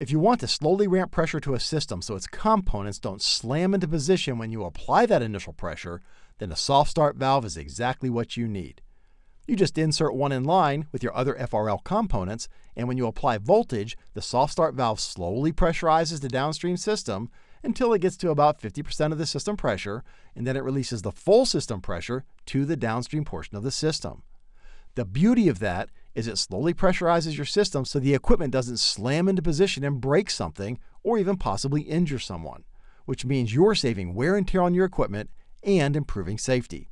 If you want to slowly ramp pressure to a system so its components don't slam into position when you apply that initial pressure, then a soft start valve is exactly what you need. You just insert one in line with your other FRL components, and when you apply voltage, the soft start valve slowly pressurizes the downstream system until it gets to about 50% of the system pressure, and then it releases the full system pressure to the downstream portion of the system. The beauty of that is it slowly pressurizes your system so the equipment doesn't slam into position and break something or even possibly injure someone, which means you're saving wear and tear on your equipment and improving safety.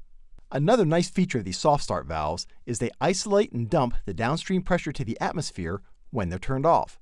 Another nice feature of these soft start valves is they isolate and dump the downstream pressure to the atmosphere when they're turned off.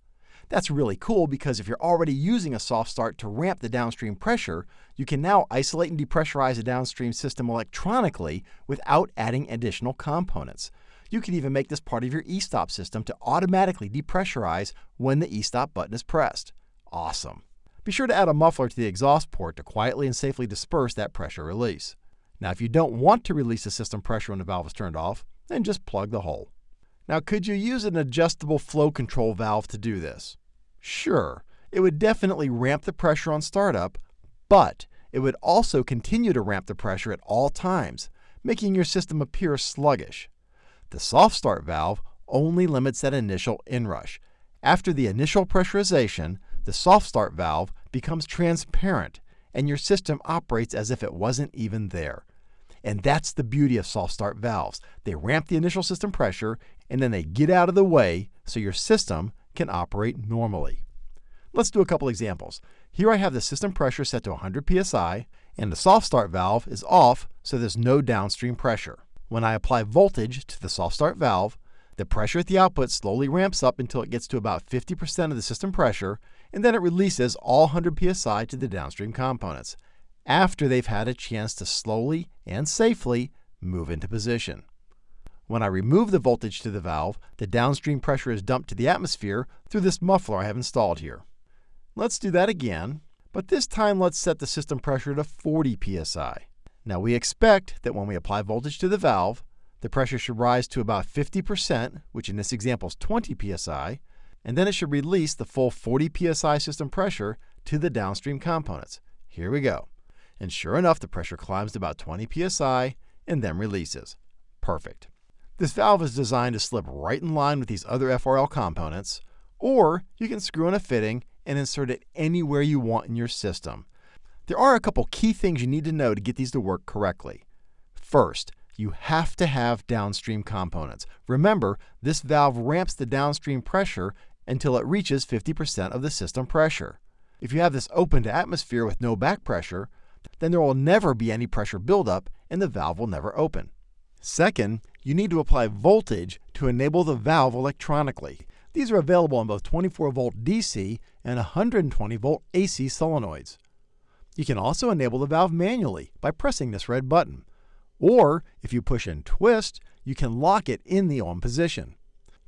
That's really cool because if you're already using a soft start to ramp the downstream pressure, you can now isolate and depressurize a downstream system electronically without adding additional components. You can even make this part of your e-stop system to automatically depressurize when the e-stop button is pressed. Awesome. Be sure to add a muffler to the exhaust port to quietly and safely disperse that pressure release. Now, if you don't want to release the system pressure when the valve is turned off, then just plug the hole. Now, could you use an adjustable flow control valve to do this? Sure, it would definitely ramp the pressure on startup, but it would also continue to ramp the pressure at all times, making your system appear sluggish. The soft start valve only limits that initial inrush. After the initial pressurization, the soft start valve becomes transparent and your system operates as if it wasn't even there. And that's the beauty of soft start valves. They ramp the initial system pressure and then they get out of the way so your system can operate normally. Let's do a couple examples. Here I have the system pressure set to 100 psi and the soft start valve is off so there's no downstream pressure. When I apply voltage to the soft start valve, the pressure at the output slowly ramps up until it gets to about 50% of the system pressure, and then it releases all 100 psi to the downstream components after they've had a chance to slowly and safely move into position. When I remove the voltage to the valve, the downstream pressure is dumped to the atmosphere through this muffler I have installed here. Let's do that again, but this time let's set the system pressure to 40 psi. Now we expect that when we apply voltage to the valve, the pressure should rise to about 50%, which in this example is 20 psi, and then it should release the full 40 psi system pressure to the downstream components. Here we go. And sure enough, the pressure climbs to about 20 psi and then releases. Perfect. This valve is designed to slip right in line with these other FRL components, or you can screw in a fitting and insert it anywhere you want in your system. There are a couple key things you need to know to get these to work correctly. First, you have to have downstream components. Remember, this valve ramps the downstream pressure until it reaches 50% of the system pressure. If you have this open to atmosphere with no back pressure, then there will never be any pressure buildup and the valve will never open. Second, you need to apply voltage to enable the valve electronically. These are available on both 24 volt DC and 120 volt AC solenoids. You can also enable the valve manually by pressing this red button. Or, if you push and twist, you can lock it in the on position.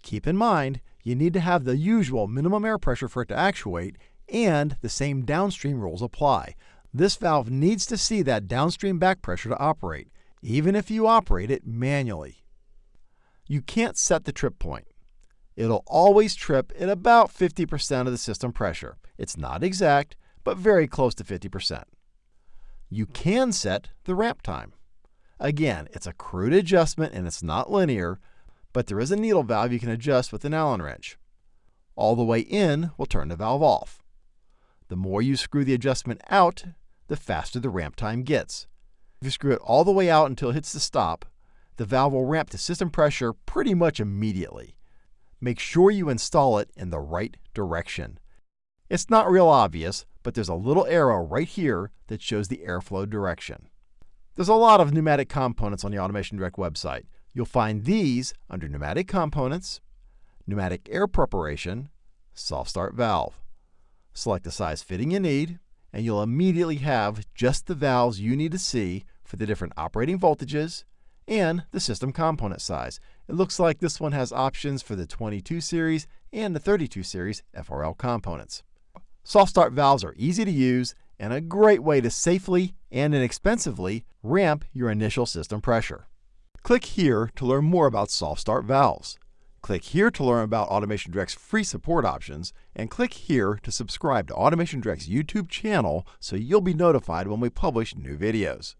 Keep in mind, you need to have the usual minimum air pressure for it to actuate, and the same downstream rules apply. This valve needs to see that downstream back pressure to operate, even if you operate it manually. You can't set the trip point. It'll always trip at about 50% of the system pressure. It's not exact, but very close to 50%. You can set the ramp time. Again, it's a crude adjustment and it's not linear, but there is a needle valve you can adjust with an Allen wrench. All the way in will turn the valve off. The more you screw the adjustment out, the faster the ramp time gets. If you screw it all the way out until it hits the stop, the valve will ramp to system pressure pretty much immediately. Make sure you install it in the right direction. It's not real obvious, but there's a little arrow right here that shows the airflow direction. There's a lot of pneumatic components on the Automation Direct website. You'll find these under Pneumatic Components, Pneumatic Air Preparation, Soft Start Valve. Select the size fitting you need, and you'll immediately have just the valves you need to see for the different operating voltages and the system component size. It looks like this one has options for the 22 series and the 32 series FRL components. Soft start valves are easy to use and a great way to safely and inexpensively ramp your initial system pressure. Click here to learn more about soft start valves. Click here to learn about Automation Direct's free support options, and click here to subscribe to Automation Direct's YouTube channel so you'll be notified when we publish new videos.